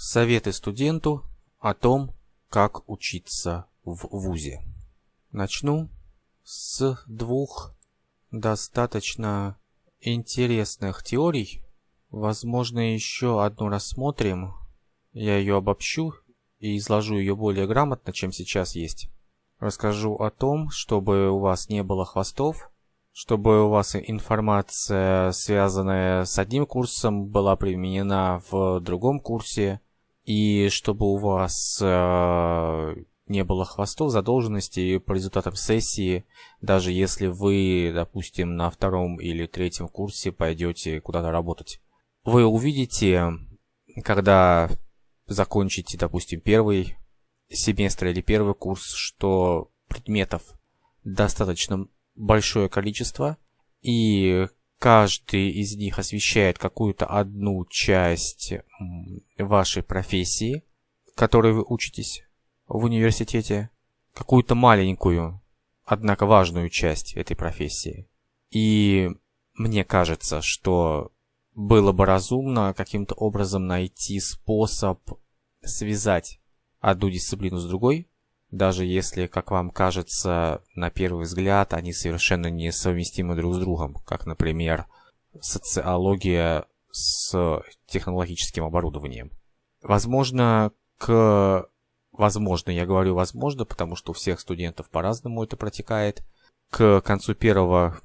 Советы студенту о том, как учиться в ВУЗе. Начну с двух достаточно интересных теорий. Возможно, еще одну рассмотрим. Я ее обобщу и изложу ее более грамотно, чем сейчас есть. Расскажу о том, чтобы у вас не было хвостов, чтобы у вас информация, связанная с одним курсом, была применена в другом курсе, и чтобы у вас э, не было хвостов задолженностей по результатам сессии, даже если вы, допустим, на втором или третьем курсе пойдете куда-то работать. Вы увидите, когда закончите, допустим, первый семестр или первый курс, что предметов достаточно большое количество, и каждый из них освещает какую-то одну часть вашей профессии, которой вы учитесь в университете, какую-то маленькую, однако важную часть этой профессии. И мне кажется, что было бы разумно каким-то образом найти способ связать одну дисциплину с другой, даже если, как вам кажется, на первый взгляд они совершенно несовместимы друг с другом, как, например, социология с технологическим оборудованием. Возможно, к... Возможно, я говорю возможно, потому что у всех студентов по-разному это протекает. К концу первого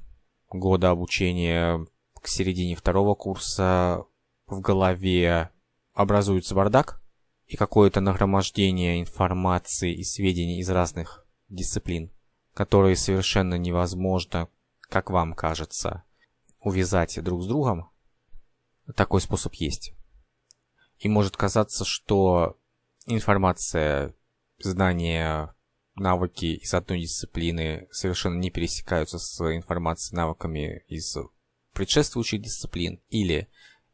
года обучения, к середине второго курса в голове образуется бардак, и какое-то нагромождение информации и сведений из разных дисциплин, которые совершенно невозможно, как вам кажется, увязать друг с другом, такой способ есть. И может казаться, что информация, знания, навыки из одной дисциплины совершенно не пересекаются с информацией, навыками из предшествующих дисциплин или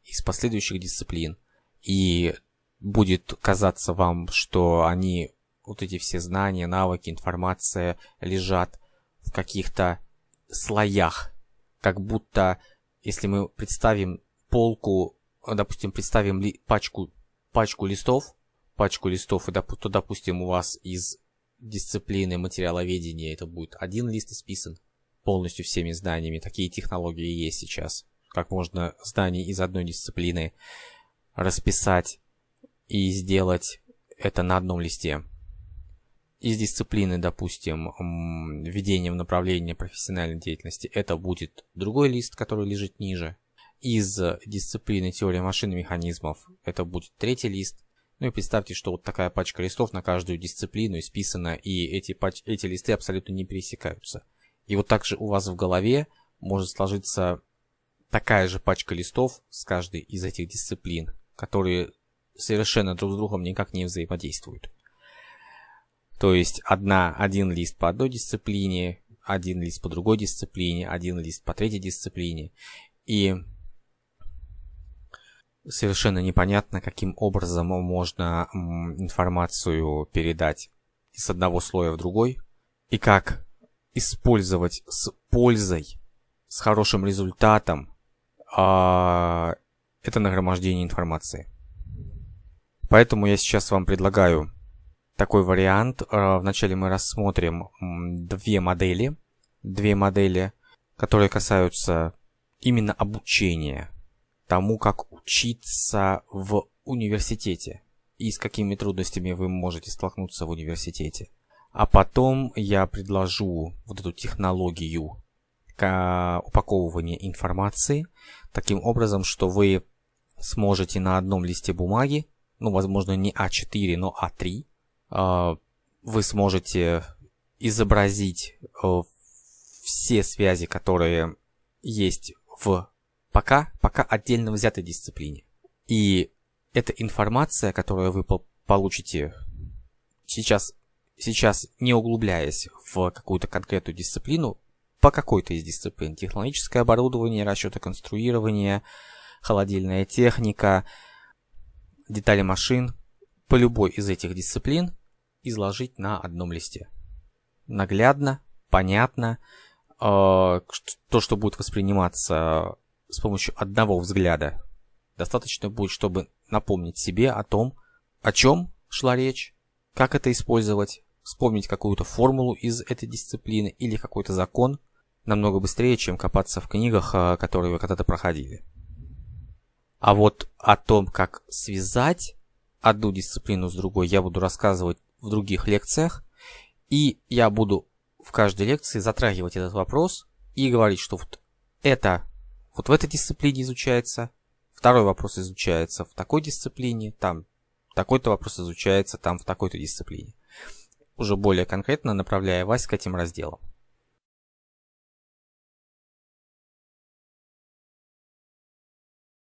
из последующих дисциплин. И будет казаться вам, что они, вот эти все знания, навыки, информация лежат в каких-то слоях. Как будто, если мы представим полку, допустим, представим ли, пачку, пачку листов, пачку листов, и, то, допустим, у вас из дисциплины материаловедения это будет один лист исписан полностью всеми знаниями. Такие технологии есть сейчас. Как можно знания из одной дисциплины расписать и сделать это на одном листе. Из дисциплины, допустим, введение в направление профессиональной деятельности, это будет другой лист, который лежит ниже. Из дисциплины теория машин и механизмов, это будет третий лист. Ну и представьте, что вот такая пачка листов на каждую дисциплину исписана, и эти, пач... эти листы абсолютно не пересекаются. И вот также у вас в голове может сложиться такая же пачка листов с каждой из этих дисциплин, которые совершенно друг с другом никак не взаимодействуют. То есть одна, один лист по одной дисциплине, один лист по другой дисциплине, один лист по третьей дисциплине. И совершенно непонятно, каким образом можно информацию передать с одного слоя в другой, и как использовать с пользой, с хорошим результатом а, это нагромождение информации. Поэтому я сейчас вам предлагаю такой вариант. Э, вначале мы рассмотрим две модели. Две модели, которые касаются именно обучения. Тому, как учиться в университете. И с какими трудностями вы можете столкнуться в университете. А потом я предложу вот эту технологию упаковывания информации таким образом, что вы сможете на одном листе бумаги ну, возможно, не А4, но А3, а, вы сможете изобразить э, все связи, которые есть в пока, пока отдельно взятой дисциплине. И эта информация, которую вы получите сейчас, сейчас не углубляясь в какую-то конкретную дисциплину, по какой-то из дисциплин, технологическое оборудование, расчеты конструирования, холодильная техника – детали машин по любой из этих дисциплин изложить на одном листе. Наглядно, понятно, э, то, что будет восприниматься с помощью одного взгляда, достаточно будет, чтобы напомнить себе о том, о чем шла речь, как это использовать, вспомнить какую-то формулу из этой дисциплины или какой-то закон намного быстрее, чем копаться в книгах, а, которые вы когда-то проходили. А вот о том, как связать одну дисциплину с другой, я буду рассказывать в других лекциях. И я буду в каждой лекции затрагивать этот вопрос и говорить, что вот это вот в этой дисциплине изучается, второй вопрос изучается в такой дисциплине, там такой-то вопрос изучается там в такой-то дисциплине. Уже более конкретно направляя вас к этим разделам.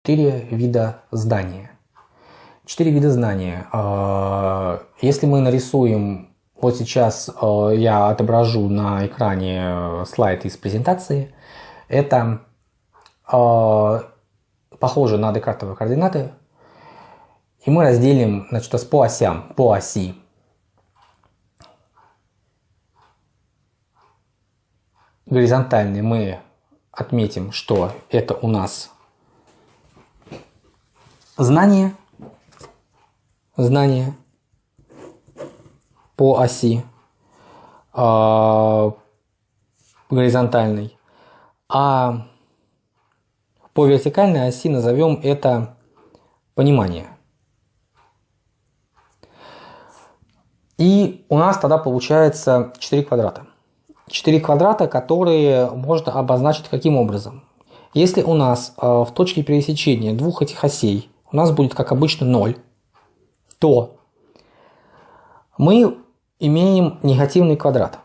Четыре вида здания. Четыре вида знания. А, если мы нарисуем, вот сейчас а, я отображу на экране э, слайд из презентации, это а, похоже на декартовые координаты, и мы разделим значит, по осям, по оси. Горизонтальный мы отметим, что это у нас знание, знание по оси э, горизонтальной, а по вертикальной оси назовем это понимание. И у нас тогда получается 4 квадрата. 4 квадрата, которые можно обозначить каким образом? Если у нас э, в точке пересечения двух этих осей у нас будет, как обычно, 0, то мы имеем негативный квадрат.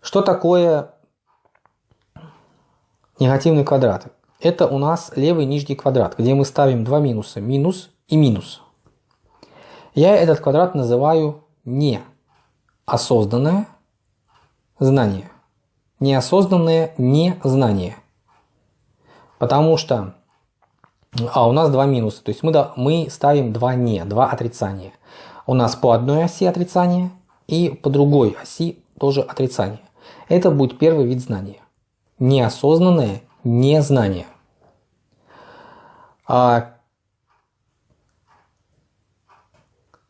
Что такое негативный квадрат? Это у нас левый нижний квадрат, где мы ставим два минуса, минус и минус. Я этот квадрат называю неосознанное знание. Неосознанное незнание. Потому что а у нас два минуса, то есть мы, да, мы ставим два не, два отрицания. У нас по одной оси отрицание и по другой оси тоже отрицание. Это будет первый вид знания. Неосознанное незнание. А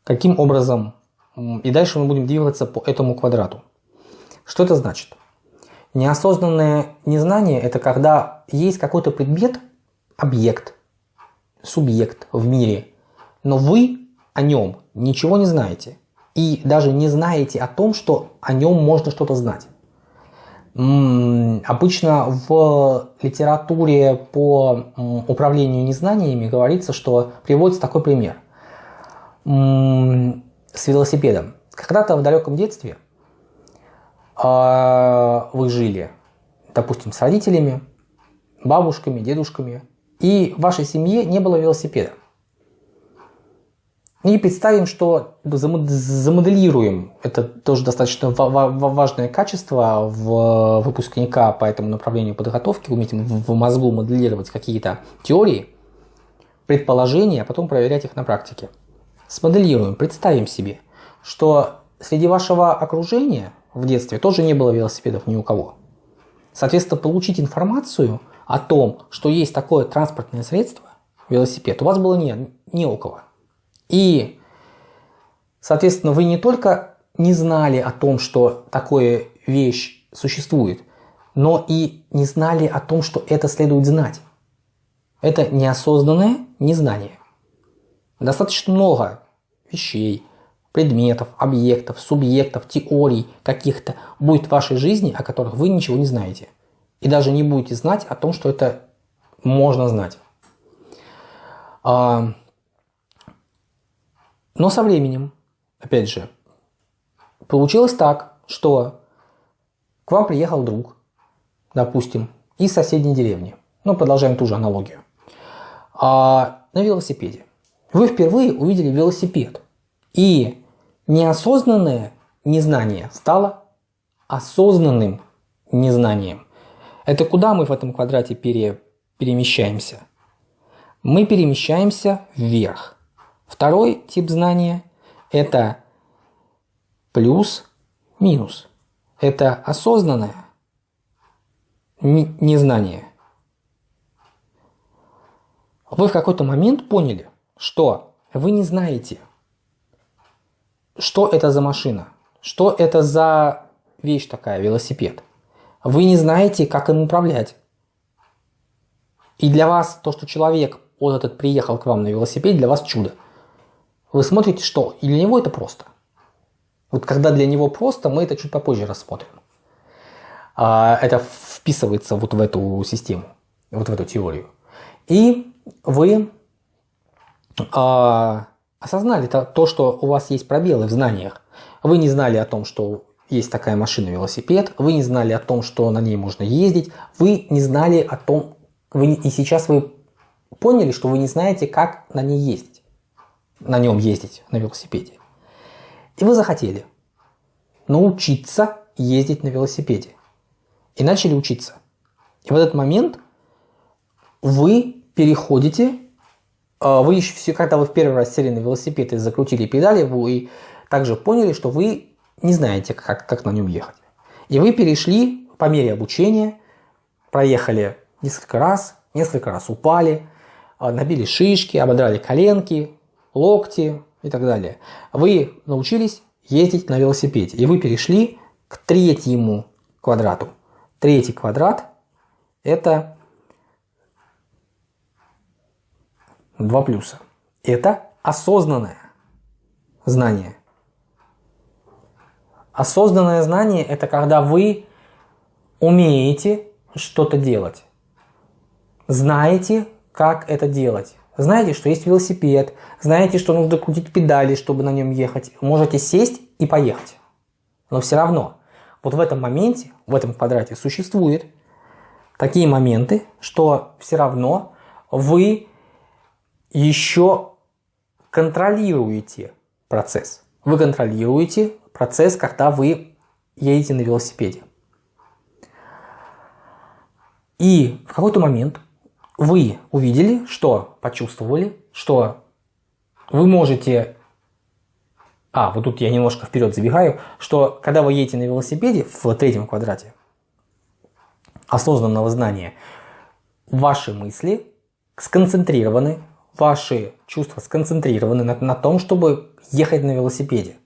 Каким образом? И дальше мы будем двигаться по этому квадрату. Что это значит? Неосознанное незнание – это когда есть какой-то предмет, объект, субъект в мире, но вы о нем ничего не знаете. И даже не знаете о том, что о нем можно что-то знать. Обычно в литературе по управлению незнаниями говорится, что приводится такой пример с велосипедом. Когда-то в далеком детстве а, вы жили, допустим, с родителями, бабушками, дедушками, и в вашей семье не было велосипеда. И представим, что замоделируем, это тоже достаточно важное качество в выпускника по этому направлению подготовки, уметь в мозгу моделировать какие-то теории, предположения, а потом проверять их на практике. Смоделируем, представим себе, что среди вашего окружения в детстве тоже не было велосипедов ни у кого. Соответственно, получить информацию о том, что есть такое транспортное средство, велосипед, у вас было не, не у кого. И, соответственно, вы не только не знали о том, что такое вещь существует, но и не знали о том, что это следует знать. Это неосознанное незнание. Достаточно много вещей, предметов, объектов, субъектов, теорий каких-то будет в вашей жизни, о которых вы ничего не знаете. И даже не будете знать о том, что это можно знать. А, но со временем, опять же, получилось так, что к вам приехал друг, допустим, из соседней деревни. Ну, продолжаем ту же аналогию. А, на велосипеде. Вы впервые увидели велосипед. И неосознанное незнание стало осознанным незнанием. Это куда мы в этом квадрате пере, перемещаемся? Мы перемещаемся вверх. Второй тип знания – это плюс-минус. Это осознанное незнание. Вы в какой-то момент поняли, что вы не знаете, что это за машина, что это за вещь такая, велосипед. Вы не знаете, как им управлять. И для вас то, что человек, вот этот приехал к вам на велосипеде, для вас чудо. Вы смотрите, что и для него это просто. Вот когда для него просто, мы это чуть попозже рассмотрим. А, это вписывается вот в эту систему, вот в эту теорию. И вы а, осознали то, то, что у вас есть пробелы в знаниях. Вы не знали о том, что есть такая машина велосипед, вы не знали о том, что на ней можно ездить, вы не знали о том, вы, и сейчас вы поняли, что вы не знаете, как на ней ездить, на нем ездить, на велосипеде. И вы захотели научиться ездить на велосипеде. И начали учиться. И в этот момент вы переходите, а, вы еще все, когда вы в первый раз сели на велосипед и закрутили педали, вы также поняли, что вы не знаете, как, как на нем ехать. И вы перешли по мере обучения, проехали несколько раз, несколько раз упали, а, набили шишки, ободрали коленки, локти и так далее. Вы научились ездить на велосипеде, и вы перешли к третьему квадрату. Третий квадрат – это два плюса. Это осознанное знание. Осознанное знание – это когда вы умеете что-то делать. Знаете, как это делать. Знаете, что есть велосипед, знаете, что нужно крутить педали, чтобы на нем ехать. Можете сесть и поехать. Но все равно, вот в этом моменте, в этом квадрате существуют такие моменты, что все равно вы еще контролируете процесс. Вы контролируете процесс, когда вы едете на велосипеде. И в какой-то момент вы увидели, что почувствовали, что вы можете... А, вот тут я немножко вперед забегаю, что когда вы едете на велосипеде в третьем квадрате осознанного знания, ваши мысли сконцентрированы, ваши чувства сконцентрированы на, на том, чтобы ехать на велосипеде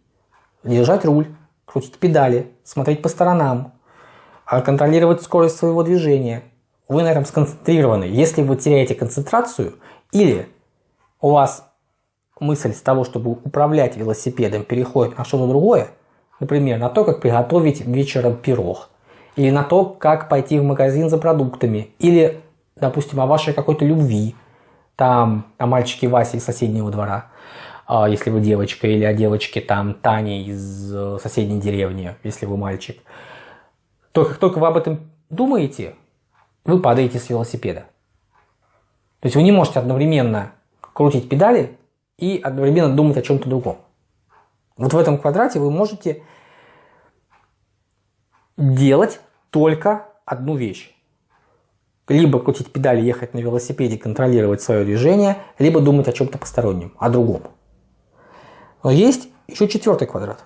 держать руль, крутить педали, смотреть по сторонам, а контролировать скорость своего движения. Вы на этом сконцентрированы. Если вы теряете концентрацию или у вас мысль с того, чтобы управлять велосипедом, переходит на что-то другое, например, на то, как приготовить вечером пирог, или на то, как пойти в магазин за продуктами, или, допустим, о вашей какой-то любви, там, о мальчике Васе из соседнего двора, если вы девочка, или о девочке там Тане из э, соседней деревни, если вы мальчик, то как только вы об этом думаете, вы падаете с велосипеда. То есть вы не можете одновременно крутить педали и одновременно думать о чем-то другом. Вот в этом квадрате вы можете делать только одну вещь. Либо крутить педали, ехать на велосипеде, контролировать свое движение, либо думать о чем-то постороннем, о другом. Но есть еще четвертый квадрат.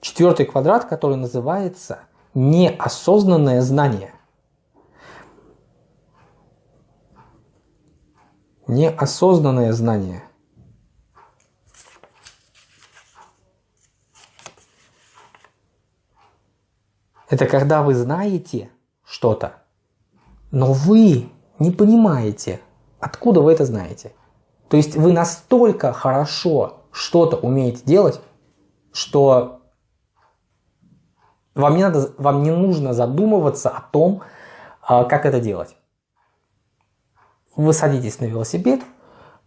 Четвертый квадрат, который называется неосознанное знание. Неосознанное знание. Это когда вы знаете что-то, но вы не понимаете, откуда вы это знаете. То есть вы настолько хорошо что-то умеете делать, что вам не, надо, вам не нужно задумываться о том, а, как это делать. Вы садитесь на велосипед,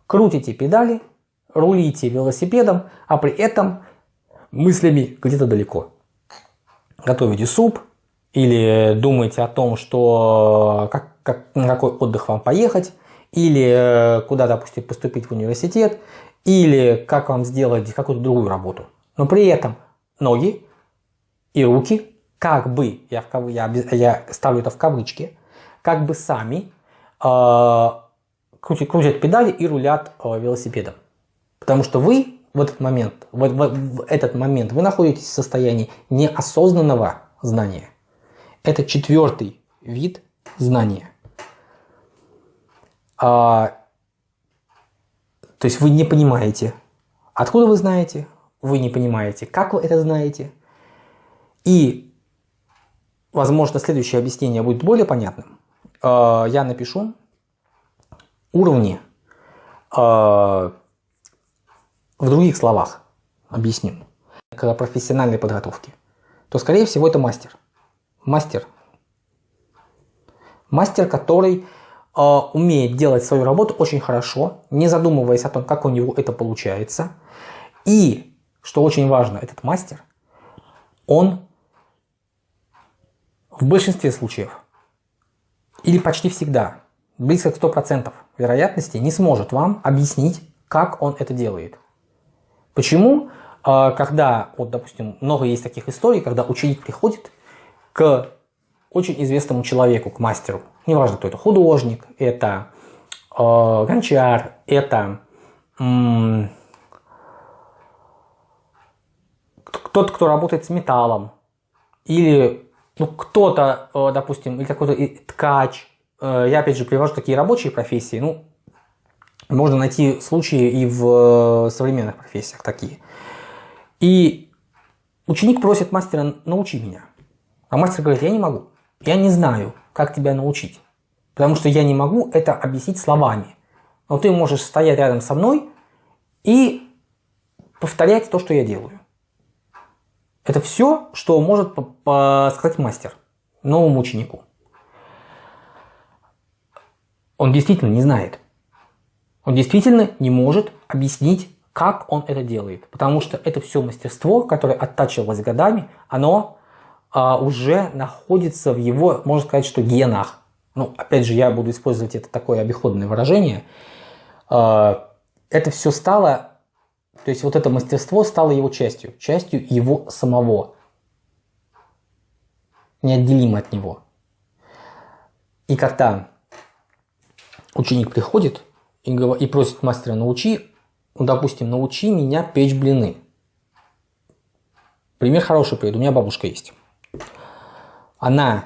крутите педали, рулите велосипедом, а при этом мыслями где-то далеко. Готовите суп или думаете о том, что как, как, на какой отдых вам поехать, или э, куда, допустим, поступить в университет, или как вам сделать какую-то другую работу. Но при этом ноги и руки как бы, я, в кав... я, я ставлю это в кавычки, как бы сами э, крутят, крутят педали и рулят э, велосипедом. Потому что вы в этот момент, в, в, в этот момент вы находитесь в состоянии неосознанного знания. Это четвертый вид знания. А, То есть вы не понимаете, откуда вы знаете, вы не понимаете, как вы это знаете. И, возможно, следующее объяснение будет более понятным. Э, я напишу уровни э, в других словах. Объясню. К профессиональной подготовке. То, скорее всего, это мастер. Мастер. Мастер, который умеет делать свою работу очень хорошо, не задумываясь о том, как у него это получается. И, что очень важно, этот мастер, он в большинстве случаев, или почти всегда, близко к 100% вероятности, не сможет вам объяснить, как он это делает. Почему? А, когда, вот, допустим, много есть таких историй, когда ученик приходит к очень известному человеку, к мастеру, неважно, кто это, художник, это э, гончар, это кто-то, кто работает с металлом, или ну, кто-то, э, допустим, или какой-то ткач. Э, я опять же привожу такие рабочие профессии. Ну, можно найти случаи и в э, современных профессиях такие. И ученик просит мастера, научи меня. А мастер говорит, я не могу. Я не знаю, как тебя научить. Потому что я не могу это объяснить словами. Но ты можешь стоять рядом со мной и повторять то, что я делаю. Это все, что может сказать мастер новому ученику. Он действительно не знает. Он действительно не может объяснить, как он это делает. Потому что это все мастерство, которое оттачивалось годами, оно а, уже находится в его, можно сказать, что генах. Ну, опять же, я буду использовать это такое обиходное выражение. А, это все стало то есть вот это мастерство стало его частью, частью его самого, неотделимо от него. И когда ученик приходит и, и просит мастера научи, ну, допустим, научи меня печь блины. Пример хороший приведу. У меня бабушка есть. Она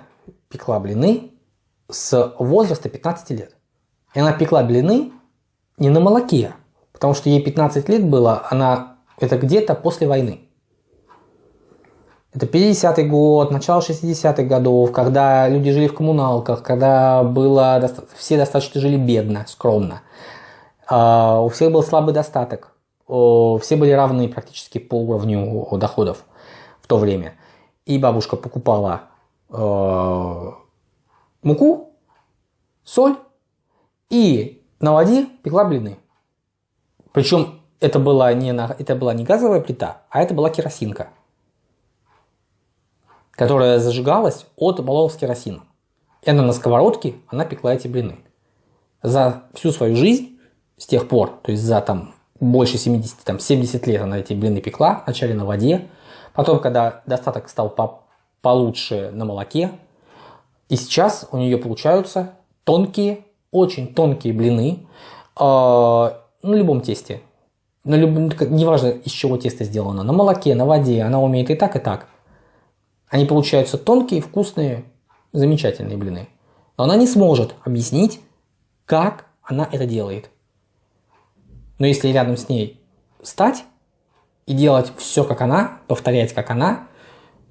пекла блины с возраста 15 лет. И она пекла блины не на молоке, Потому что ей 15 лет было, она это где-то после войны. Это 50-й год, начало 60-х годов, когда люди жили в коммуналках, когда было, все достаточно жили бедно, скромно. А, у всех был слабый достаток. Все были равны практически по уровню доходов в то время. И бабушка покупала э, муку, соль и на воде пекла блины. Причем это была, не, это была не газовая плита, а это была керосинка, которая зажигалась от баллонов с керосином. И она на сковородке, она пекла эти блины. За всю свою жизнь, с тех пор, то есть за там больше 70, там 70 лет она эти блины пекла, вначале на воде, потом, когда достаток стал по получше на молоке, и сейчас у нее получаются тонкие, очень тонкие блины, а, на любом тесте. На любом, неважно, из чего тесто сделано. На молоке, на воде. Она умеет и так, и так. Они получаются тонкие, вкусные, замечательные блины. Но она не сможет объяснить, как она это делает. Но если рядом с ней стать и делать все как она, повторять как она,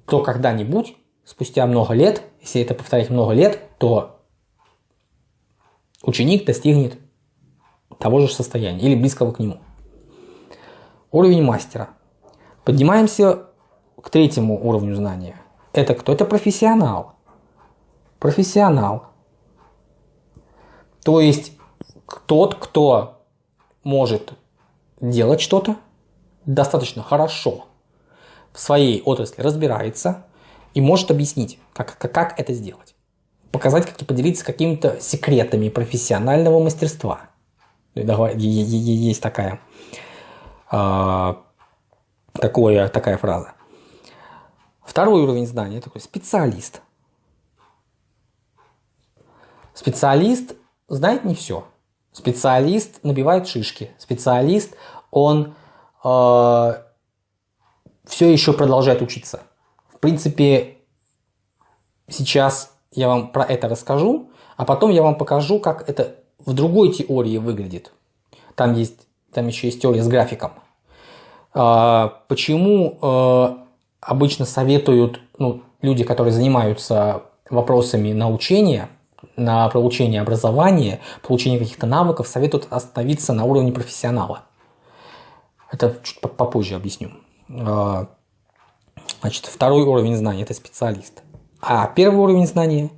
то когда-нибудь, спустя много лет, если это повторять много лет, то ученик достигнет того же состояния или близкого к нему. Уровень мастера. Поднимаемся к третьему уровню знания. Это кто? Это профессионал. Профессионал. То есть тот, кто может делать что-то достаточно хорошо в своей отрасли, разбирается и может объяснить, как, как, как это сделать. Показать, как и поделиться какими-то секретами профессионального мастерства – есть такая, а, такое, такая фраза. Второй уровень знания такой специалист. Специалист знает не все. Специалист набивает шишки. Специалист, он э, все еще продолжает учиться. В принципе, сейчас я вам про это расскажу, а потом я вам покажу, как это в другой теории выглядит. Там есть там еще есть теория с графиком. А, почему а, обычно советуют ну, люди, которые занимаются вопросами научения, на получение образования, получение каких-то навыков, советуют остановиться на уровне профессионала. Это чуть попозже объясню. А, значит, второй уровень знаний – это специалист. А первый уровень знания,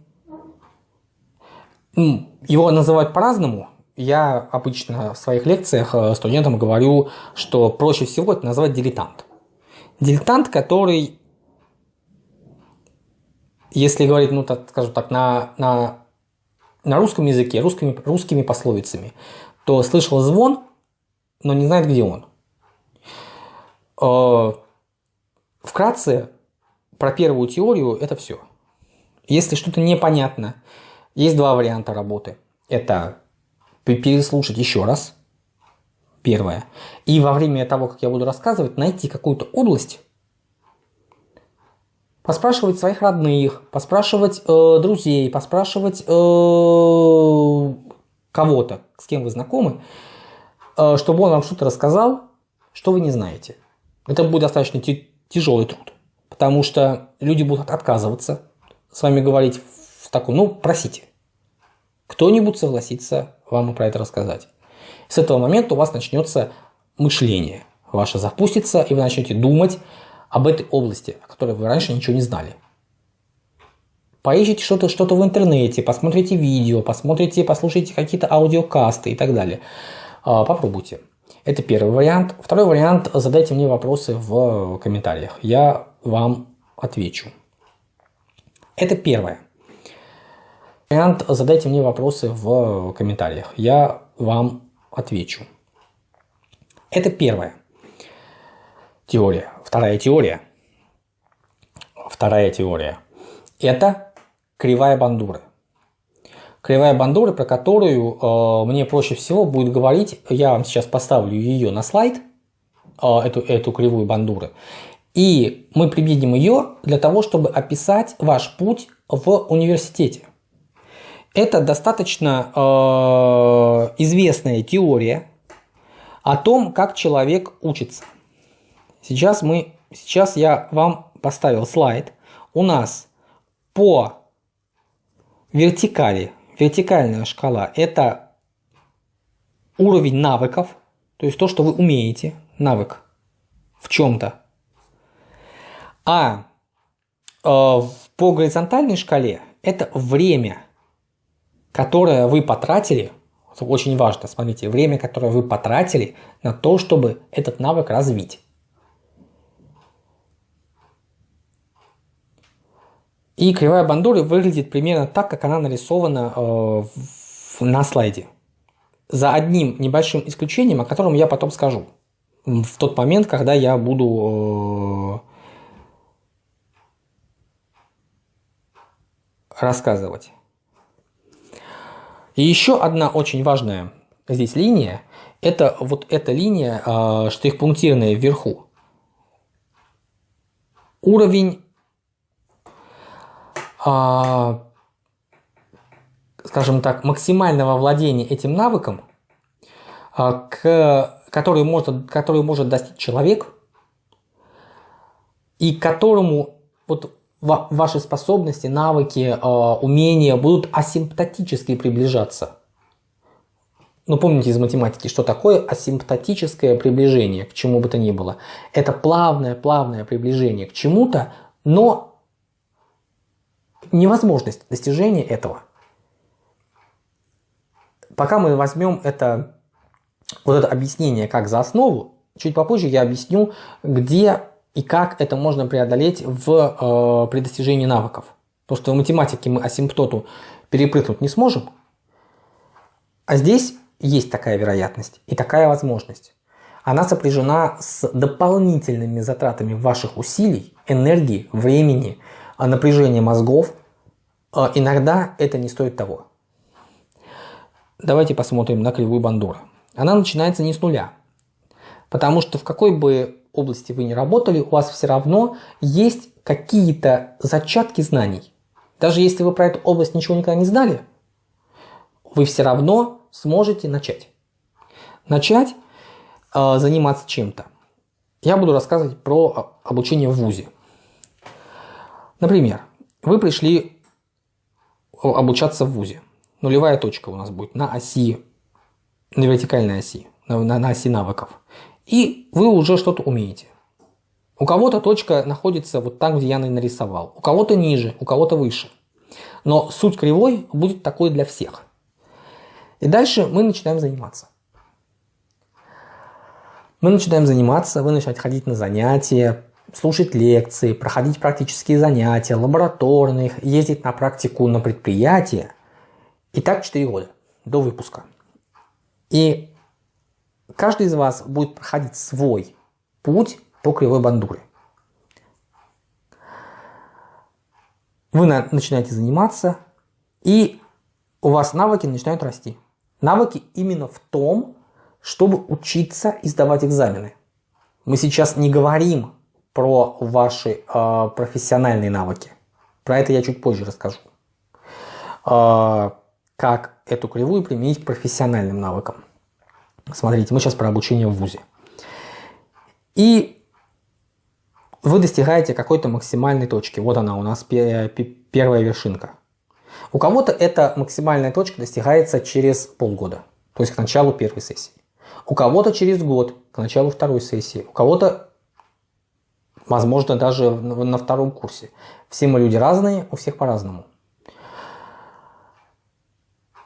его называют по-разному. Я обычно в своих лекциях э, студентам говорю, что проще всего это назвать дилетант. Дилетант, который, если говорить, ну, так, скажем так, на, на, на русском языке, русскими, русскими пословицами, то слышал звон, но не знает, где он. Э, вкратце, про первую теорию это все. Если что-то непонятно, есть два варианта работы. Это переслушать еще раз, первое. И во время того, как я буду рассказывать, найти какую-то область, поспрашивать своих родных, поспрашивать э, друзей, поспрашивать э, кого-то, с кем вы знакомы, э, чтобы он вам что-то рассказал, что вы не знаете. Это будет достаточно тяжелый труд, потому что люди будут отказываться с вами говорить в таком, ну, просите. Кто-нибудь согласится вам про это рассказать. С этого момента у вас начнется мышление ваше запустится, и вы начнете думать об этой области, о которой вы раньше ничего не знали. Поищите что-то что, -то, в интернете, посмотрите видео, посмотрите, послушайте какие-то аудиокасты и так далее. А, попробуйте. Это первый вариант. Второй вариант – задайте мне вопросы в комментариях. Я вам отвечу. Это первое. Вариант задайте мне вопросы в комментариях. Я вам отвечу. Это первая теория. Вторая теория. Вторая теория. Это кривая бандуры. Кривая бандуры, про которую э, мне проще всего будет говорить, я вам сейчас поставлю ее на слайд, э, эту, эту кривую бандуры, и мы применим ее для того, чтобы описать ваш путь в университете. Это достаточно э, известная теория о том, как человек учится. Сейчас, мы, сейчас я вам поставил слайд. У нас по вертикали, вертикальная шкала – это уровень навыков, то есть то, что вы умеете, навык в чем-то. А э, по горизонтальной шкале это время – которое вы потратили, очень важно, смотрите, время, которое вы потратили на то, чтобы этот навык развить. И кривая бандуры выглядит примерно так, как она нарисована э, на слайде. За одним небольшим исключением, о котором я потом скажу. В тот момент, когда я буду э, рассказывать. И еще одна очень важная здесь линия, это вот эта линия э, штрих-пунктирная вверху. Уровень, скажем так, максимального владения этим навыком, э, к, который, может, который может достичь человек, и которому вот ваши способности, навыки, а, умения будут асимптотически приближаться. Ну, помните из математики, что такое асимптотическое приближение к чему бы то ни было. Это плавное-плавное приближение к чему-то, но невозможность достижения этого. Пока мы возьмем это, вот это объяснение как за основу, чуть попозже я объясню, где и как это можно преодолеть в, э, при достижении навыков. Потому что в математике мы асимптоту перепрыгнуть не сможем, а здесь есть такая вероятность и такая возможность. Она сопряжена с дополнительными затратами ваших усилий, энергии, времени, напряжения мозгов. А, иногда это не стоит того. Давайте посмотрим на кривую Бандура. Она начинается не с нуля. Потому что в какой бы области вы не работали, у вас все равно есть какие-то зачатки знаний. Даже если вы про эту область ничего никогда не знали, вы все равно сможете начать. Начать э, заниматься чем-то. Я буду рассказывать про обучение в ВУЗе. Например, вы пришли обучаться в ВУЗе. Нулевая точка у нас будет на оси, на вертикальной оси, на, на, на оси навыков. И вы уже что-то умеете. У кого-то точка находится вот там, где я нарисовал. У кого-то ниже, у кого-то выше. Но суть кривой будет такой для всех. И дальше мы начинаем заниматься. Мы начинаем заниматься, вы начинаете ходить на занятия, слушать лекции, проходить практические занятия, лабораторные, ездить на практику на предприятия. И так 4 года до выпуска. И каждый из вас будет проходить свой путь по кривой бандуре. Вы начинаете заниматься, и у вас навыки начинают расти. Навыки именно в том, чтобы учиться и сдавать экзамены. Мы сейчас не говорим про ваши э, профессиональные навыки. Про это я чуть позже расскажу. Э, как эту кривую применить к профессиональным навыкам. Смотрите, мы сейчас про обучение в ВУЗе. И вы достигаете какой-то максимальной точки. Вот она у нас первая вершинка. У кого-то эта максимальная точка достигается через полгода, то есть к началу первой сессии. У кого-то через год, к началу второй сессии. У кого-то, возможно, даже на втором курсе. Все мы люди разные, у всех по-разному.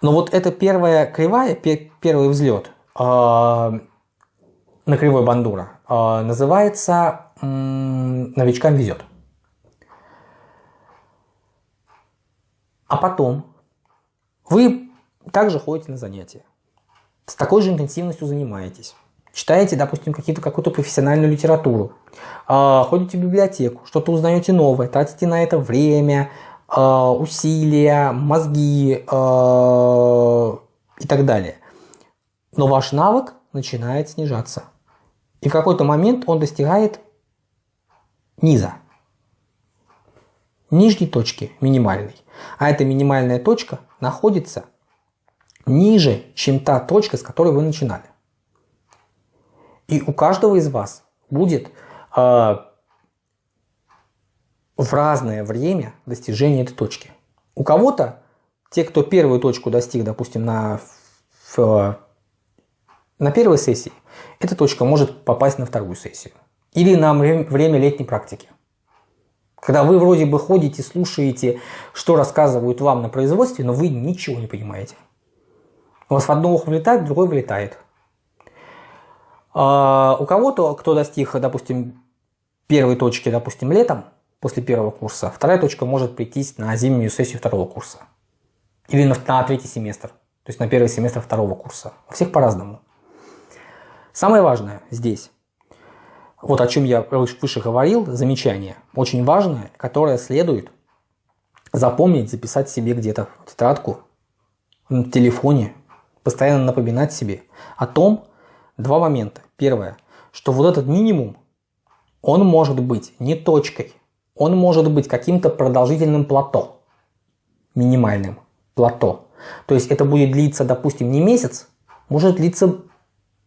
Но вот эта первая кривая, первый взлет э, на кривой бандура э, называется «Новичкам везет». А потом вы также ходите на занятия. С такой же интенсивностью занимаетесь. Читаете, допустим, какую-то профессиональную литературу. А, ходите в библиотеку, что-то узнаете новое, тратите на это время, а, усилия, мозги а, и так далее. Но ваш навык начинает снижаться. И в какой-то момент он достигает низа нижней точки минимальной. А эта минимальная точка находится ниже, чем та точка, с которой вы начинали. И у каждого из вас будет э, в разное время достижение этой точки. У кого-то, те, кто первую точку достиг, допустим, на, в, на первой сессии, эта точка может попасть на вторую сессию. Или на время летней практики. Когда вы вроде бы ходите, слушаете, что рассказывают вам на производстве, но вы ничего не понимаете. У вас в одно ухо влетает, в другое вылетает. А у кого-то, кто достиг, допустим, первой точки, допустим, летом, после первого курса, вторая точка может прийти на зимнюю сессию второго курса. Или на, на третий семестр, то есть на первый семестр второго курса. У всех по-разному. Самое важное здесь вот о чем я выше говорил, замечание, очень важное, которое следует запомнить, записать себе где-то в тетрадку, на телефоне, постоянно напоминать себе о том, два момента. Первое, что вот этот минимум, он может быть не точкой, он может быть каким-то продолжительным плато, минимальным плато. То есть это будет длиться, допустим, не месяц, может длиться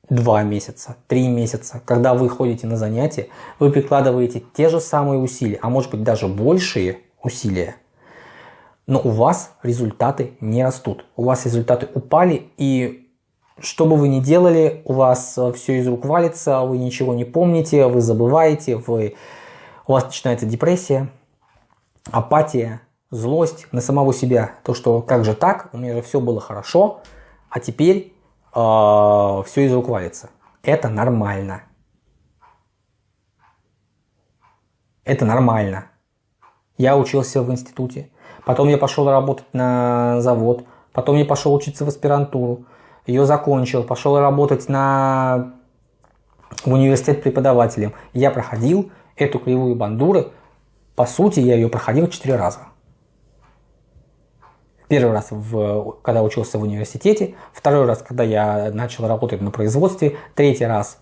два месяца, три месяца, когда вы ходите на занятия, вы прикладываете те же самые усилия, а может быть даже большие усилия, но у вас результаты не растут. У вас результаты упали, и что бы вы ни делали, у вас э, все из рук валится, вы ничего не помните, вы забываете, вы... у вас начинается депрессия, апатия, злость на самого себя. То, что как же так, у меня же все было хорошо, а теперь э, все из рук валится. Это нормально. Это нормально. Я учился в институте, потом я пошел работать на завод, потом я пошел учиться в аспирантуру, ее закончил, пошел работать на в университет преподавателем. Я проходил эту кривую бандуры, по сути я ее проходил четыре раза. Первый раз, в, когда учился в университете, второй раз, когда я начал работать на производстве, третий раз,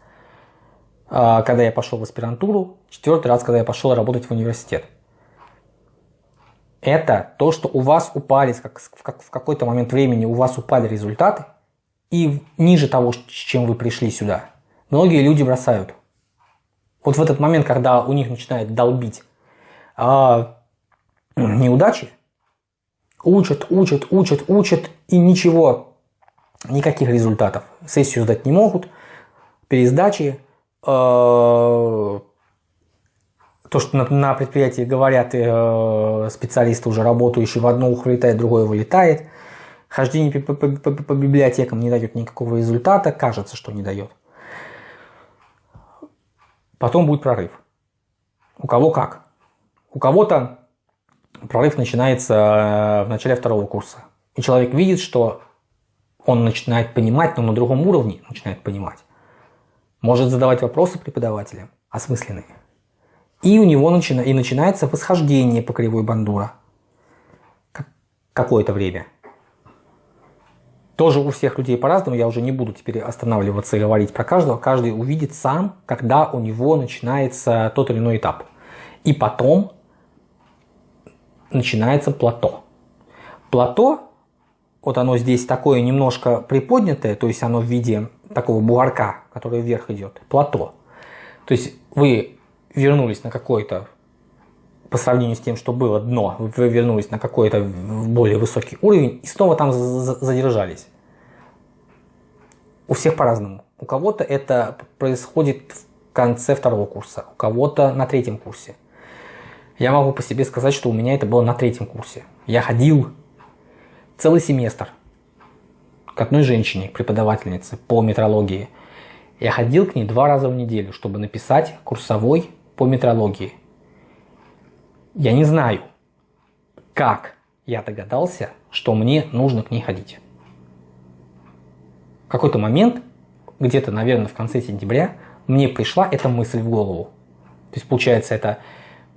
а, когда я пошел в аспирантуру, четвертый раз, когда я пошел работать в университет. Это то, что у вас упали, как, в какой-то момент времени у вас упали результаты, и ниже того, с чем вы пришли сюда, многие люди бросают. Вот в этот момент, когда у них начинает долбить а, неудачи, учат, учат, учат, учат, и ничего, никаких результатов. Сессию сдать не могут, пересдачи, э, то, что на, на предприятии говорят э, специалисты, уже работающие, в одно ухо вылетает, другое вылетает. Хождение по, по, по, по библиотекам не дает никакого результата, кажется, что не дает. Потом будет прорыв. У кого как. У кого-то прорыв начинается э, в начале второго курса. И человек видит, что он начинает понимать, но на другом уровне начинает понимать. Может задавать вопросы преподавателям, осмысленные. И у него начина... и начинается восхождение по кривой бандура. Какое-то время. Тоже у всех людей по-разному, я уже не буду теперь останавливаться и говорить про каждого. Каждый увидит сам, когда у него начинается тот или иной этап. И потом начинается плато. Плато, вот оно здесь такое немножко приподнятое, то есть оно в виде такого бугорка, который вверх идет. Плато. То есть вы вернулись на какой-то, по сравнению с тем, что было дно, вы вернулись на какой-то более высокий уровень и снова там задержались. У всех по-разному. У кого-то это происходит в конце второго курса, у кого-то на третьем курсе. Я могу по себе сказать, что у меня это было на третьем курсе. Я ходил целый семестр к одной женщине, преподавательнице по метрологии. Я ходил к ней два раза в неделю, чтобы написать курсовой по метрологии. Я не знаю, как я догадался, что мне нужно к ней ходить. В какой-то момент, где-то, наверное, в конце сентября, мне пришла эта мысль в голову. То есть, получается, это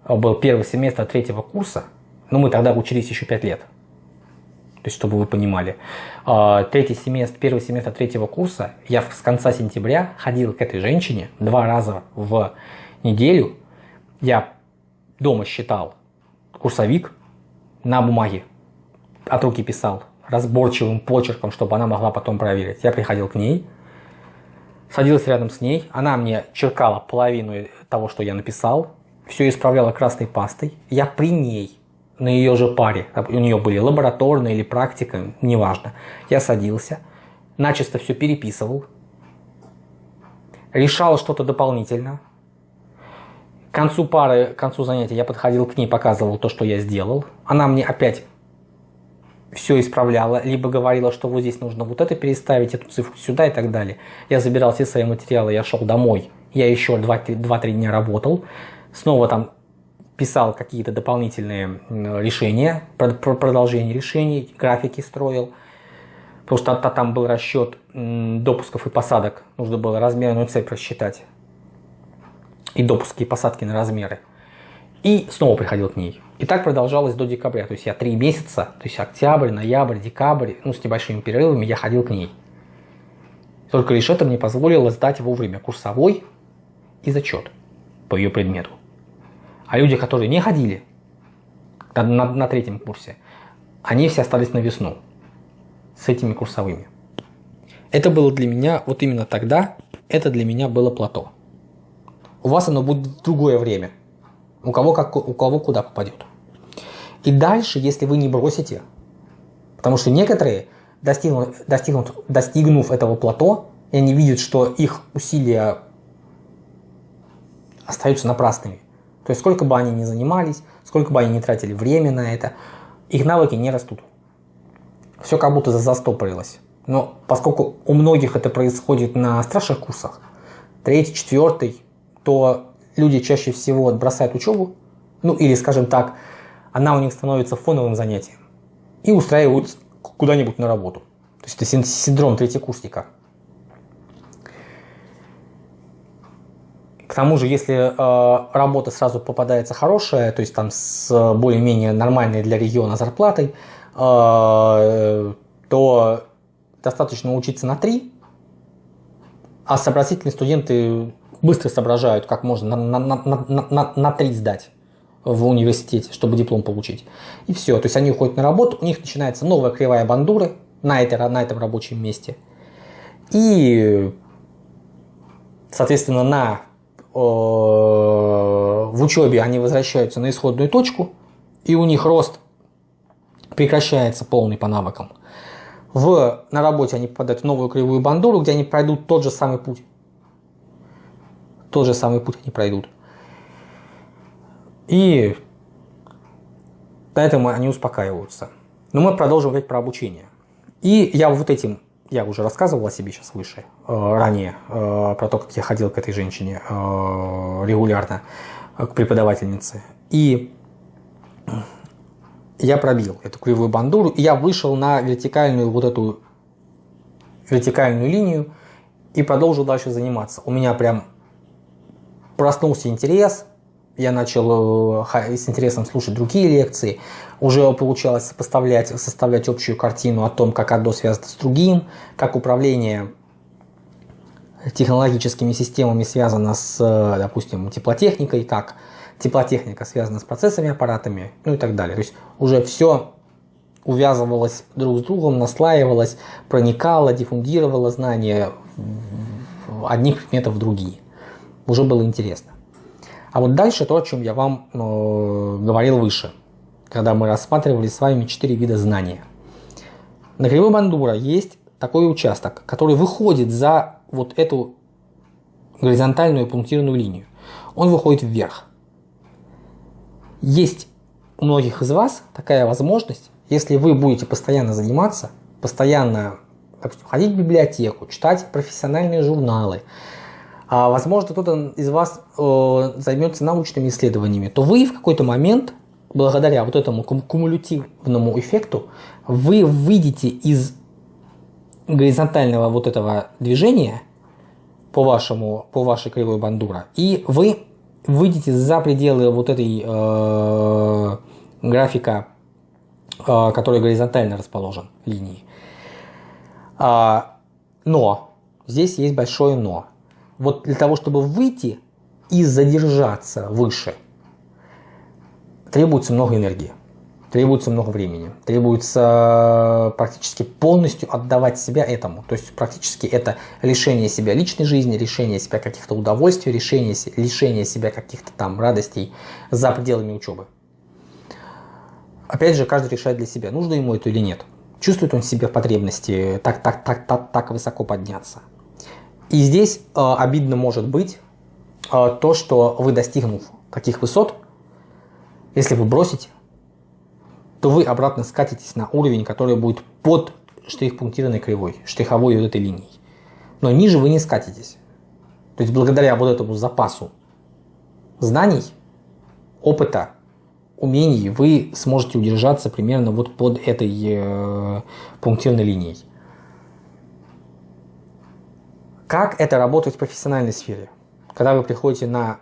был первый семестр третьего курса, но мы тогда учились еще пять лет. То есть, чтобы вы понимали. А, третий семестр, первый семестр третьего курса, я с конца сентября ходил к этой женщине два раза в неделю я дома считал курсовик на бумаге, от руки писал разборчивым почерком, чтобы она могла потом проверить. Я приходил к ней, садился рядом с ней, она мне черкала половину того, что я написал, все исправляла красной пастой. Я при ней, на ее же паре, у нее были лабораторные или практика, неважно. Я садился, начисто все переписывал, решал что-то дополнительно, к концу пары, к концу занятия я подходил к ней, показывал то, что я сделал. Она мне опять все исправляла, либо говорила, что вот здесь нужно вот это переставить, эту цифру сюда и так далее. Я забирал все свои материалы, я шел домой, я еще 2-3 дня работал, снова там писал какие-то дополнительные решения, продолжение решений, графики строил. Потому что там был расчет допусков и посадок, нужно было размерную цепь рассчитать и допуски, и посадки на размеры. И снова приходил к ней. И так продолжалось до декабря. То есть я три месяца, то есть октябрь, ноябрь, декабрь, ну с небольшими перерывами я ходил к ней. Только лишь это мне позволило сдать вовремя курсовой и зачет по ее предмету. А люди, которые не ходили на, на, на третьем курсе, они все остались на весну с этими курсовыми. Это было для меня, вот именно тогда, это для меня было плато у вас оно будет в другое время. У кого, как, у кого куда попадет. И дальше, если вы не бросите, потому что некоторые, достигнув, достигнув, достигнув этого плато, и они видят, что их усилия остаются напрасными. То есть сколько бы они ни занимались, сколько бы они ни тратили время на это, их навыки не растут. Все как будто застопорилось. Но поскольку у многих это происходит на старших курсах, третий, четвертый, то люди чаще всего бросают учебу, ну или, скажем так, она у них становится фоновым занятием и устраиваются куда-нибудь на работу. То есть это синдром третьекурсника. К тому же, если э, работа сразу попадается хорошая, то есть там с более-менее нормальной для региона зарплатой, э, то достаточно учиться на 3, а сообразительные студенты быстро соображают, как можно на, на, на, на, на 3 сдать в университете, чтобы диплом получить. И все. То есть они уходят на работу, у них начинается новая кривая бандуры на, этой, на этом рабочем месте. И Соответственно, на, э, в учебе они возвращаются на исходную точку, и у них рост прекращается полный по навыкам. В, на работе они попадают в новую кривую бандуру, где они пройдут тот же самый путь. Тот же самый путь они пройдут. И на этом они успокаиваются. Но мы продолжим говорить про обучение. И я вот этим, я уже рассказывал о себе сейчас выше, э, ранее, э, про то, как я ходил к этой женщине э, регулярно, к преподавательнице. И я пробил эту кривую бандуру, и я вышел на вертикальную вот эту вертикальную линию и продолжил дальше заниматься. У меня прям проснулся интерес, я начал э, с интересом слушать другие лекции, уже получалось сопоставлять, составлять общую картину о том, как одно связано с другим, как управление технологическими системами связано с, э, допустим, теплотехникой, как теплотехника связана с процессами, аппаратами, ну и так далее. То есть уже все увязывалось друг с другом, наслаивалось, проникало, диффундировало знания одних предметов в другие. Уже было интересно. А вот дальше то, о чем я вам э, говорил выше, когда мы рассматривали с вами четыре вида знания. На кривой Бандура есть такой участок, который выходит за вот эту горизонтальную пунктирную линию. Он выходит вверх. Есть у многих из вас такая возможность, если вы будете постоянно заниматься, постоянно допустим, ходить в библиотеку, читать профессиональные журналы, а возможно кто-то из вас э, займется научными исследованиями, то вы в какой-то момент, благодаря вот этому кумулятивному эффекту, вы выйдете из горизонтального вот этого движения по, вашему, по вашей кривой бандура, и вы выйдете за пределы вот этой э, графика, э, который горизонтально расположен линии. А, но, здесь есть большое но. Вот для того, чтобы выйти и задержаться выше, требуется много энергии требуется много времени, требуется практически полностью отдавать себя этому. То есть практически это лишение себя личной жизни, лишение себя каких-то удовольствий, лишение, лишение себя каких-то там радостей за пределами учебы. Опять же, каждый решает для себя, нужно ему это или нет. Чувствует он себе потребности так, так, так, так, так высоко подняться. И здесь э, обидно может быть э, то, что вы достигнув таких высот, если вы бросите, то вы обратно скатитесь на уровень, который будет под штрих-пунктированной кривой, штриховой вот этой линией. Но ниже вы не скатитесь. То есть благодаря вот этому запасу знаний, опыта, умений вы сможете удержаться примерно вот под этой э, пунктирной линией. Как это работает в профессиональной сфере? Когда вы приходите на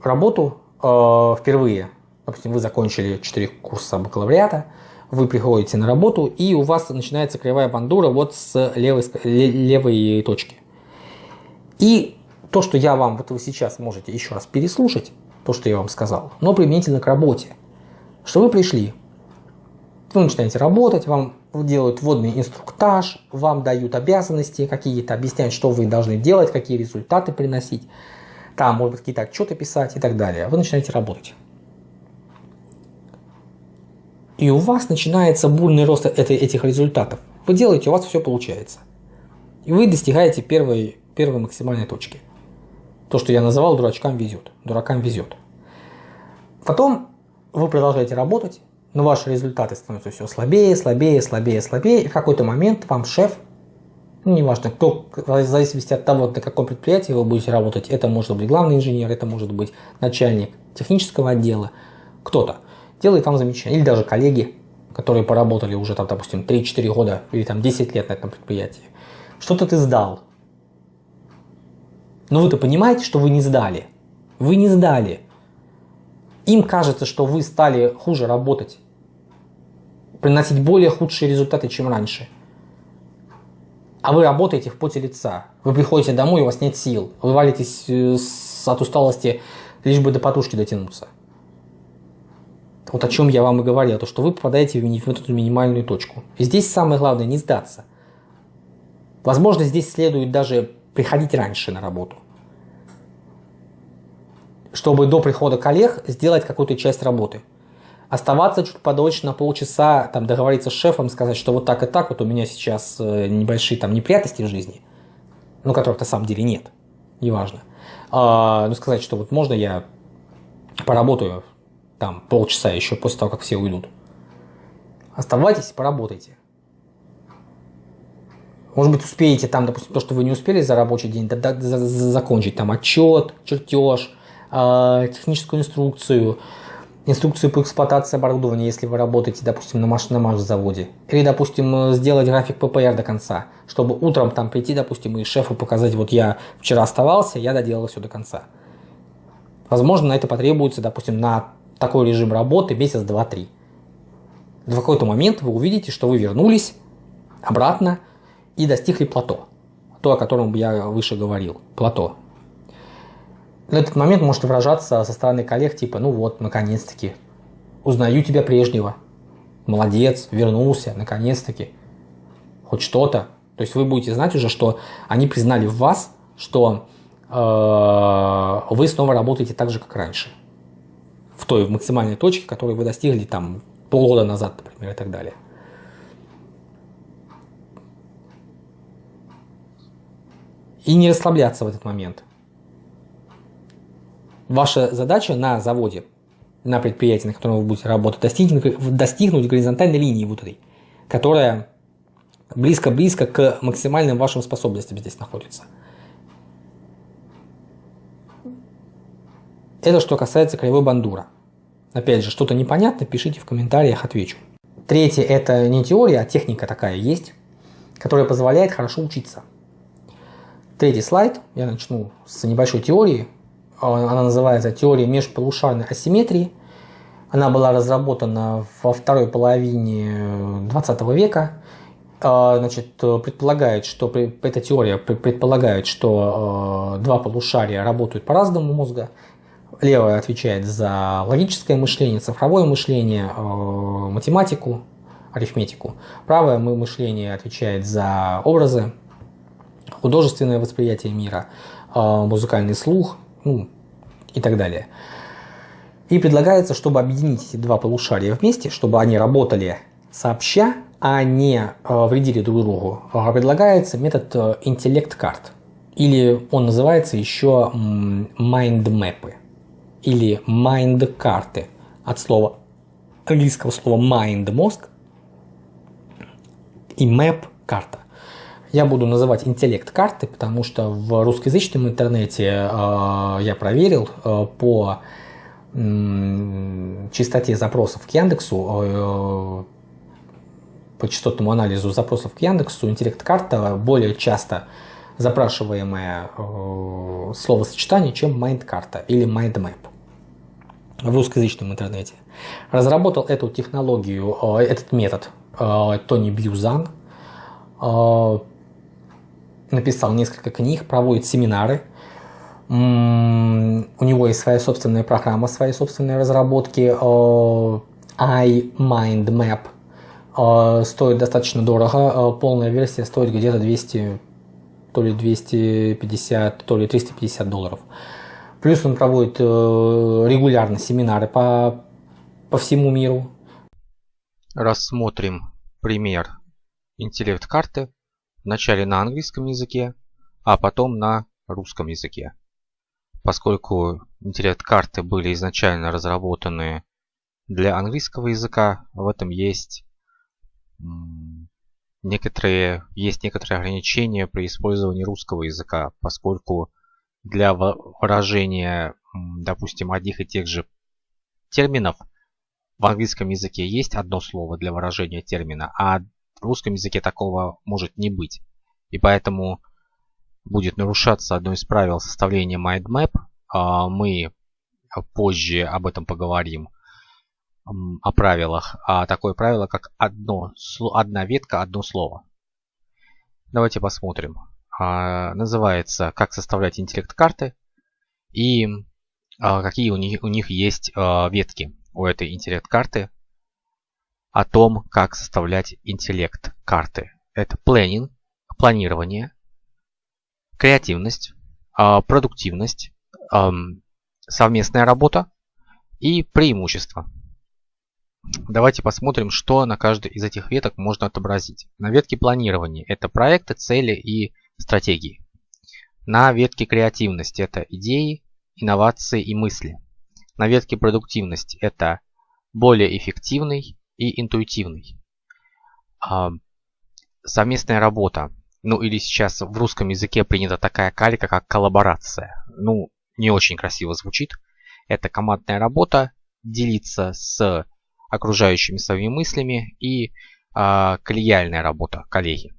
работу э, впервые, допустим, вы закончили 4 курса бакалавриата, вы приходите на работу, и у вас начинается кривая бандура вот с левой, левой точки. И то, что я вам, вот вы сейчас можете еще раз переслушать, то, что я вам сказал, но применительно к работе. Что вы пришли, вы начинаете работать, вам делают вводный инструктаж, вам дают обязанности какие-то, объясняют, что вы должны делать, какие результаты приносить, там, может быть, какие-то отчеты писать и так далее. Вы начинаете работать. И у вас начинается бурный рост этих результатов. Вы делаете, у вас все получается. И вы достигаете первой, первой максимальной точки. То, что я называл дурачкам везет. Дуракам везет. Потом вы продолжаете работать, но ваши результаты становятся все слабее, слабее, слабее, слабее. И в какой-то момент вам шеф, ну, неважно, кто, в зависимости от того, на каком предприятии вы будете работать, это может быть главный инженер, это может быть начальник технического отдела, кто-то делает вам замечание. Или даже коллеги, которые поработали уже там, допустим, 3-4 года или там 10 лет на этом предприятии. Что-то ты сдал. Но вы-то понимаете, что вы не сдали. Вы не сдали. Им кажется, что вы стали хуже работать. Приносить более худшие результаты, чем раньше. А вы работаете в поте лица. Вы приходите домой, у вас нет сил. Вы валитесь э, от усталости, лишь бы до подушки дотянуться. Вот о чем я вам и говорил, то что вы попадаете в эту минимальную точку. И здесь самое главное не сдаться. Возможно, здесь следует даже приходить раньше на работу. чтобы до прихода коллег сделать какую-то часть работы. Оставаться чуть подольше на полчаса, там, договориться с шефом, сказать, что вот так и так, вот у меня сейчас э, небольшие там неприятности в жизни, ну, которых на самом деле нет, неважно. А, ну, сказать, что вот можно я поработаю там полчаса еще после того, как все уйдут. Оставайтесь, поработайте. Может быть, успеете там, допустим, то, что вы не успели за рабочий день, да, да, за, за, закончить там отчет, чертеж, э, техническую инструкцию, инструкцию по эксплуатации оборудования, если вы работаете, допустим, на машинном заводе. Или, допустим, сделать график ППР до конца, чтобы утром там прийти, допустим, и шефу показать, вот я вчера оставался, я доделал все до конца. Возможно, на это потребуется, допустим, на такой режим работы месяц, два, три. В какой-то момент вы увидите, что вы вернулись обратно и достигли плато. То, о котором я выше говорил. Плато. На этот момент может выражаться со стороны коллег типа, ну вот, наконец-таки, узнаю тебя прежнего. Молодец, вернулся, наконец-таки. Хоть что-то. То есть вы будете знать уже, что они признали в вас, что э, вы снова работаете так же, как раньше. В той максимальной точке, которую вы достигли там полгода назад, например, и так далее. И не расслабляться в этот момент. Ваша задача на заводе, на предприятии, на котором вы будете работать, достигнуть, достигнуть горизонтальной линии вот этой, которая близко-близко к максимальным вашим способностям здесь находится. Это что касается кривой бандура. Опять же, что-то непонятно, пишите в комментариях, отвечу. Третье – это не теория, а техника такая есть, которая позволяет хорошо учиться. Третий слайд, я начну с небольшой теории. Она называется «Теория межполушарной асимметрии». Она была разработана во второй половине 20 века. А, значит, предполагает, что эта теория предполагает, что два полушария работают по-разному мозга, Левая отвечает за логическое мышление, цифровое мышление, э, математику, арифметику. Правое мышление отвечает за образы, художественное восприятие мира, э, музыкальный слух ну, и так далее. И предлагается, чтобы объединить эти два полушария вместе, чтобы они работали сообща, а не э, вредили друг другу, предлагается метод интеллект-карт. Или он называется еще майнд-мэпы или mind карты от слова английского слова mind мозг и map карта. Я буду называть интеллект карты, потому что в русскоязычном интернете э, я проверил э, по э, частоте запросов к Яндексу, э, по частотному анализу запросов к Яндексу, интеллект карта более часто запрашиваемое э, словосочетание, чем mind карта или map в русскоязычном интернете. Разработал эту технологию, э, этот метод Тони Бьюзан. Э, написал несколько книг, проводит семинары. У него есть своя собственная программа, свои собственные разработки. iMindMap. Стоит достаточно дорого. Полная версия стоит где-то 200, то ли 250, то ли 350 долларов. Плюс он проводит э, регулярно семинары по, по всему миру. Рассмотрим пример интеллект-карты вначале на английском языке, а потом на русском языке. Поскольку интеллект-карты были изначально разработаны для английского языка, в этом есть некоторые, есть некоторые ограничения при использовании русского языка, поскольку для выражения, допустим, одних и тех же терминов в английском языке есть одно слово для выражения термина, а в русском языке такого может не быть. И поэтому будет нарушаться одно из правил составления mindmap. А, мы позже об этом поговорим, о правилах. А такое правило, как одно, одна ветка, одно слово. Давайте посмотрим. А, называется «Как составлять интеллект-карты» и а, какие у них, у них есть ветки у этой интеллект-карты о том, как составлять интеллект-карты. Это planning, планирование, креативность, продуктивность, совместная работа и преимущества. Давайте посмотрим, что на каждой из этих веток можно отобразить. На ветке планирования это проекты, цели и стратегии. На ветке креативности это идеи, инновации и мысли. На ветке продуктивность это более эффективный и интуитивный. А, совместная работа. Ну или сейчас в русском языке принята такая калька, как коллаборация. Ну, не очень красиво звучит. Это командная работа, делиться с окружающими своими мыслями и а, коллегиальная работа, коллеги.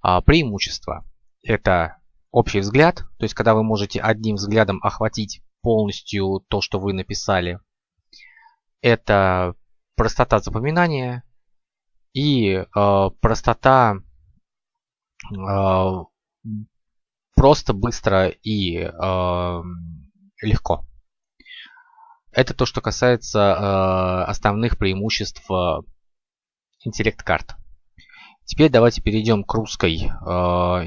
А, преимущество. Это общий взгляд, то есть когда вы можете одним взглядом охватить полностью то, что вы написали. Это простота запоминания и э, простота э, просто, быстро и э, легко. Это то, что касается э, основных преимуществ э, интеллект-карт. Теперь давайте перейдем к русской э,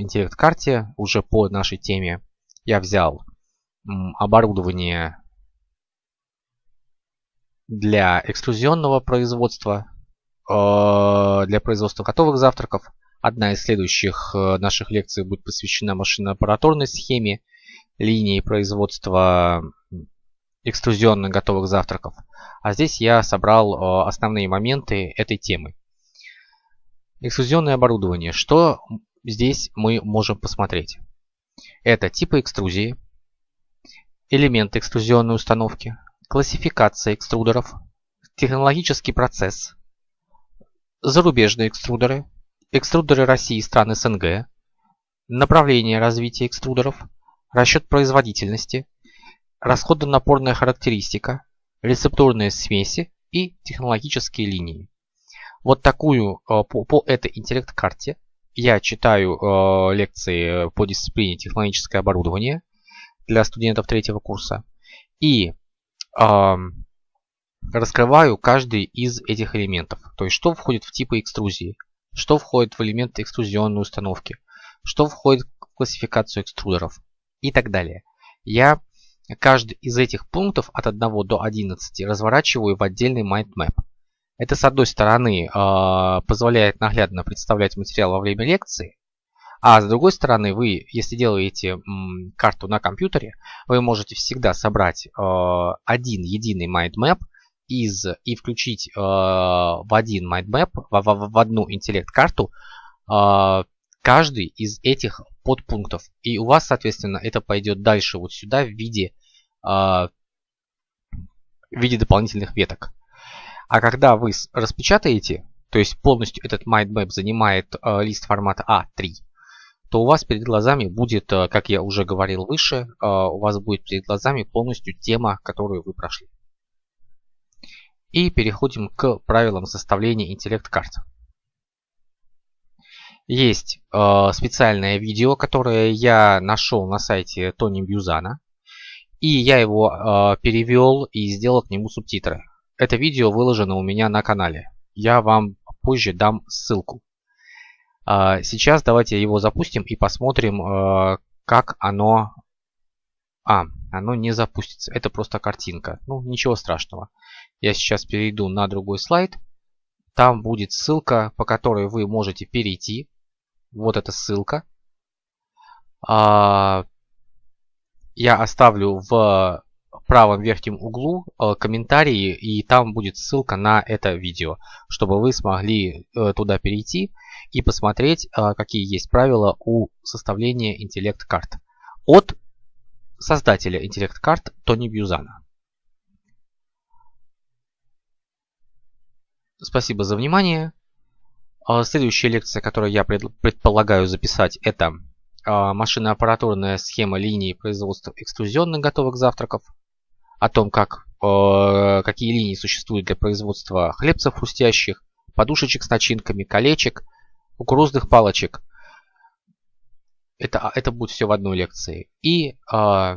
интеллект-карте уже по нашей теме. Я взял оборудование для экструзионного производства, э, для производства готовых завтраков. Одна из следующих э, наших лекций будет посвящена машино-аппаратурной схеме линии производства экструзионных готовых завтраков. А здесь я собрал э, основные моменты этой темы. Экструзионное оборудование. Что здесь мы можем посмотреть? Это типы экструзии, элементы экструзионной установки, классификация экструдеров, технологический процесс, зарубежные экструдеры, экструдеры России и стран СНГ, направление развития экструдеров, расчет производительности, расходонапорная характеристика, рецептурные смеси и технологические линии. Вот такую э, по, по этой интеллект-карте я читаю э, лекции по дисциплине технологическое оборудование для студентов третьего курса и раскрываю каждый из этих элементов. То есть что входит в типы экструзии, что входит в элементы экструзионной установки, что входит в классификацию экструдеров и так далее. Я каждый из этих пунктов от 1 до 11 разворачиваю в отдельный mindmap. Это, с одной стороны, а, позволяет наглядно представлять материал во время лекции, а с другой стороны, вы, если делаете карту на компьютере, вы можете всегда собрать а, один единый mindmap из, и включить а, в один mindmap, в, в, в одну интеллект-карту, каждый из этих подпунктов. И у вас, соответственно, это пойдет дальше вот сюда в виде, в виде дополнительных веток. А когда вы распечатаете, то есть полностью этот mindmap занимает э, лист формата А3, то у вас перед глазами будет, э, как я уже говорил выше, э, у вас будет перед глазами полностью тема, которую вы прошли. И переходим к правилам составления интеллект-карт. Есть э, специальное видео, которое я нашел на сайте Тони Бьюзана. И я его перевел и сделал к нему субтитры. Это видео выложено у меня на канале. Я вам позже дам ссылку. А, сейчас давайте его запустим и посмотрим, а, как оно... А, оно не запустится. Это просто картинка. Ну, ничего страшного. Я сейчас перейду на другой слайд. Там будет ссылка, по которой вы можете перейти. Вот эта ссылка. А, я оставлю в правом верхнем углу комментарии, и там будет ссылка на это видео, чтобы вы смогли э, туда перейти посмотреть, э, какие есть правила у составления интеллект-карт от создателя интеллект-карт Тони Бьюзана. Спасибо за внимание. Следующая лекция, которую я предполагаю записать, это машино-аппаратурная схема линии производства экструзионных готовых завтраков о том, как, какие линии существуют для производства хлебцев хрустящих, подушечек с начинками, колечек, кукурузных палочек. Это, это будет все в одной лекции. И э,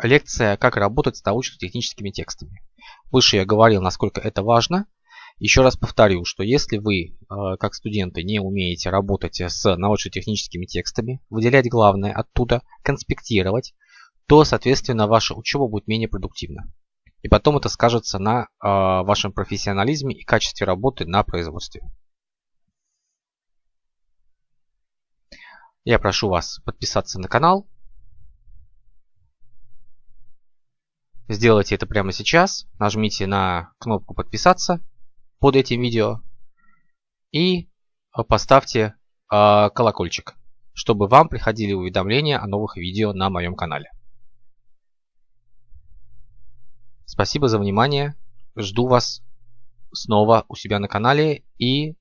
лекция «Как работать с научно-техническими текстами». Выше я говорил, насколько это важно. Еще раз повторю, что если вы, э, как студенты, не умеете работать с научно-техническими текстами, выделять главное оттуда, конспектировать, то, соответственно, ваша учеба будет менее продуктивна. И потом это скажется на вашем профессионализме и качестве работы на производстве. Я прошу вас подписаться на канал. Сделайте это прямо сейчас. Нажмите на кнопку подписаться под этим видео. И поставьте э, колокольчик, чтобы вам приходили уведомления о новых видео на моем канале. Спасибо за внимание. Жду вас снова у себя на канале и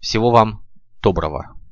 всего вам доброго.